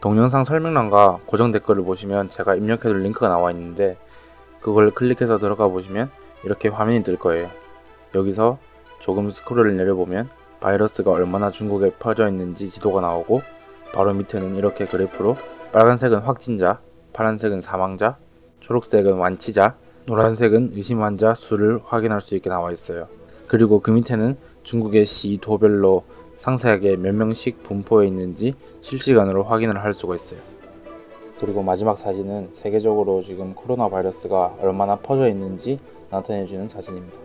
동영상 설명란과 고정 댓글을 보시면 제가 입력해둘 링크가 나와 있는데 그걸 클릭해서 들어가 보시면 이렇게 화면이 뜰 거예요. 여기서 조금 스크롤을 내려보면 바이러스가 얼마나 중국에 퍼져 있는지 지도가 나오고 바로 밑에는 이렇게 그래프로 빨간색은 확진자, 파란색은 사망자, 초록색은 완치자, 노란색은 의심 환자 수를 확인할 수 있게 나와 있어요. 그리고 그 밑에는 중국의 시 도별로 상세하게 몇 명씩 분포해 있는지 실시간으로 확인을 할 수가 있어요. 그리고 마지막 사진은 세계적으로 지금 코로나 바이러스가 얼마나 퍼져 있는지 나타내주는 사진입니다.